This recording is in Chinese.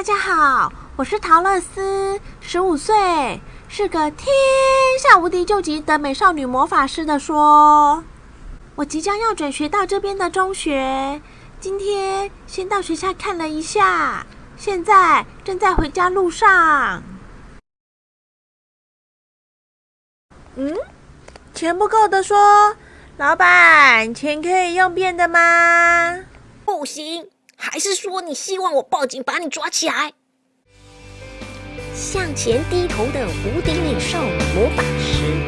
大家好我是陶乐斯，十五岁，是个天下无敌救急的美少女魔法师的说。我即将要转学到这边的中学，今天先到学校看了一下，现在正在回家路上。嗯，钱不够的说，老板，钱可以用变的吗？不行，还是说你希望我报警把你抓起来？向前低头的无敌美少女魔法师。